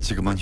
지금은